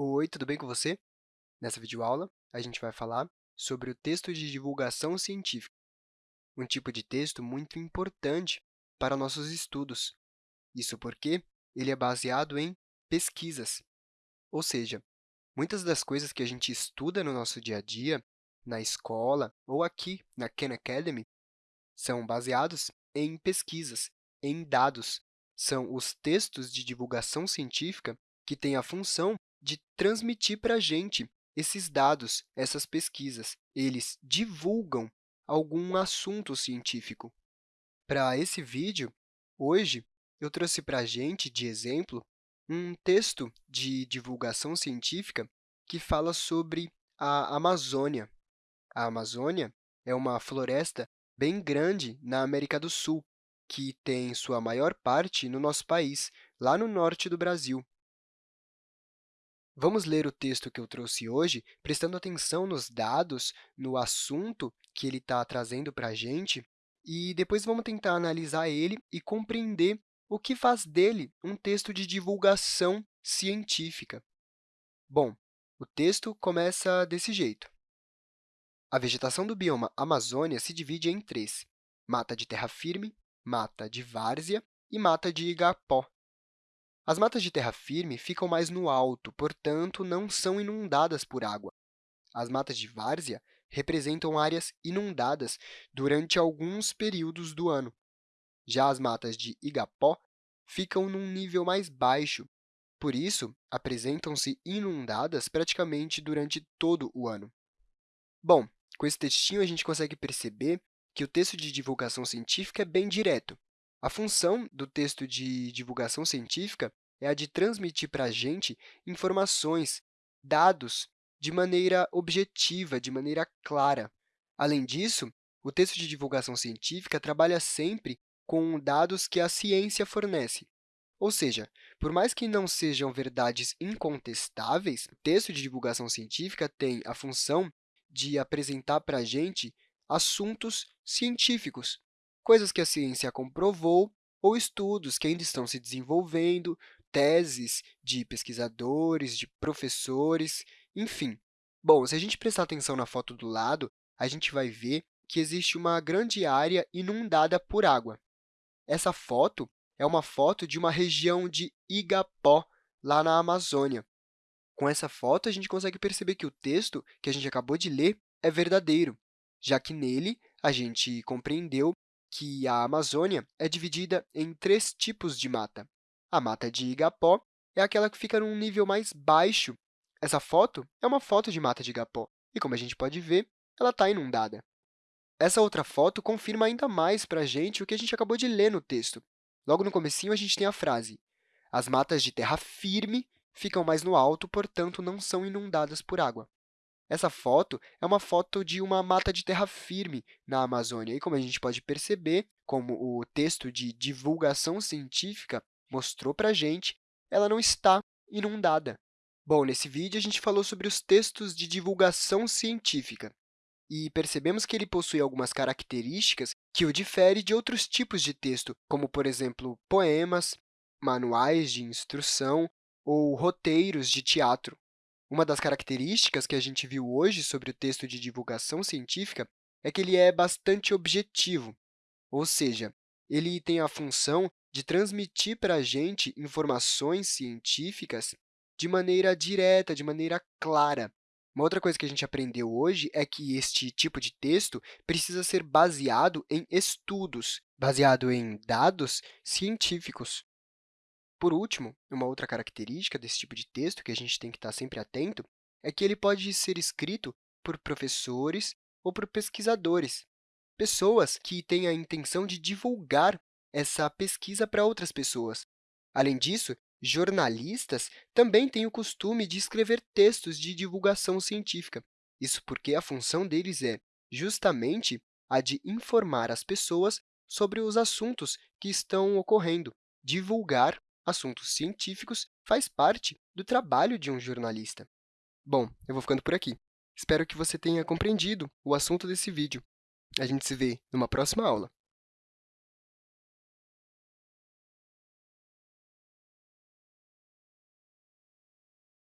Oi, tudo bem com você? Nessa videoaula, a gente vai falar sobre o texto de divulgação científica, um tipo de texto muito importante para nossos estudos. Isso porque ele é baseado em pesquisas, ou seja, muitas das coisas que a gente estuda no nosso dia a dia, na escola ou aqui na Khan Academy, são baseados em pesquisas, em dados. São os textos de divulgação científica que têm a função de transmitir para a gente esses dados, essas pesquisas. Eles divulgam algum assunto científico. Para esse vídeo, hoje, eu trouxe para a gente, de exemplo, um texto de divulgação científica que fala sobre a Amazônia. A Amazônia é uma floresta bem grande na América do Sul, que tem sua maior parte no nosso país, lá no norte do Brasil. Vamos ler o texto que eu trouxe hoje, prestando atenção nos dados, no assunto que ele está trazendo para a gente, e depois vamos tentar analisar ele e compreender o que faz dele um texto de divulgação científica. Bom, o texto começa desse jeito. A vegetação do bioma Amazônia se divide em três, mata de terra firme, mata de várzea e mata de igapó. As matas de terra firme ficam mais no alto, portanto, não são inundadas por água. As matas de várzea representam áreas inundadas durante alguns períodos do ano. Já as matas de igapó ficam num nível mais baixo, por isso, apresentam-se inundadas praticamente durante todo o ano. Bom, com esse textinho, a gente consegue perceber que o texto de divulgação científica é bem direto. A função do texto de divulgação científica é a de transmitir para a gente informações, dados, de maneira objetiva, de maneira clara. Além disso, o texto de divulgação científica trabalha sempre com dados que a ciência fornece. Ou seja, por mais que não sejam verdades incontestáveis, o texto de divulgação científica tem a função de apresentar para a gente assuntos científicos, coisas que a ciência comprovou ou estudos que ainda estão se desenvolvendo, teses de pesquisadores, de professores, enfim. Bom, se a gente prestar atenção na foto do lado, a gente vai ver que existe uma grande área inundada por água. Essa foto é uma foto de uma região de Igapó, lá na Amazônia. Com essa foto, a gente consegue perceber que o texto que a gente acabou de ler é verdadeiro, já que nele a gente compreendeu que a Amazônia é dividida em três tipos de mata. A mata de igapó é aquela que fica num nível mais baixo. Essa foto é uma foto de mata de igapó, e, como a gente pode ver, ela está inundada. Essa outra foto confirma ainda mais para a gente o que a gente acabou de ler no texto. Logo no comecinho, a gente tem a frase as matas de terra firme ficam mais no alto, portanto, não são inundadas por água. Essa foto é uma foto de uma mata de terra firme na Amazônia. E, como a gente pode perceber, como o texto de divulgação científica mostrou para a gente, ela não está inundada. Bom, nesse vídeo, a gente falou sobre os textos de divulgação científica e percebemos que ele possui algumas características que o difere de outros tipos de texto, como, por exemplo, poemas, manuais de instrução ou roteiros de teatro. Uma das características que a gente viu hoje sobre o texto de divulgação científica é que ele é bastante objetivo, ou seja, ele tem a função de transmitir para a gente informações científicas de maneira direta, de maneira clara. Uma outra coisa que a gente aprendeu hoje é que este tipo de texto precisa ser baseado em estudos, baseado em dados científicos. Por último, uma outra característica desse tipo de texto que a gente tem que estar sempre atento é que ele pode ser escrito por professores ou por pesquisadores, pessoas que têm a intenção de divulgar essa pesquisa para outras pessoas. Além disso, jornalistas também têm o costume de escrever textos de divulgação científica. Isso porque a função deles é, justamente, a de informar as pessoas sobre os assuntos que estão ocorrendo, divulgar assuntos científicos faz parte do trabalho de um jornalista. Bom, eu vou ficando por aqui. Espero que você tenha compreendido o assunto desse vídeo. A gente se vê numa próxima aula.